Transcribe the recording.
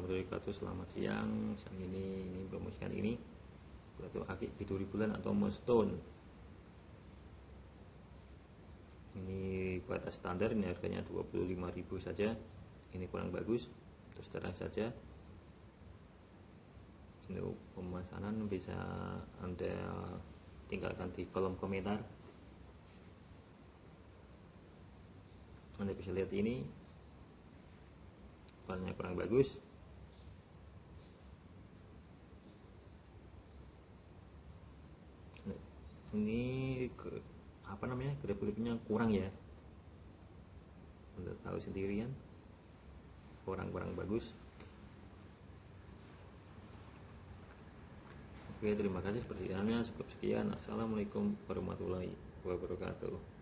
wabarakatuh. Selamat siang. Siang ini, ini promosi kali ini. Batu akik biduri bulan atau stone Ini batas standar Ini harganya 25.000 saja. Ini kurang bagus Terus terang saja. Untuk pemesanan bisa Anda tinggalkan di kolom komentar. Anda bisa lihat ini Warnanya kurang bagus. Ini ke, apa namanya gripnya kurang ya. Anda tahu sendirian. Kurang-kurang bagus. Oke terima kasih perhatiannya. Cukup sekian. Assalamualaikum warahmatullahi wabarakatuh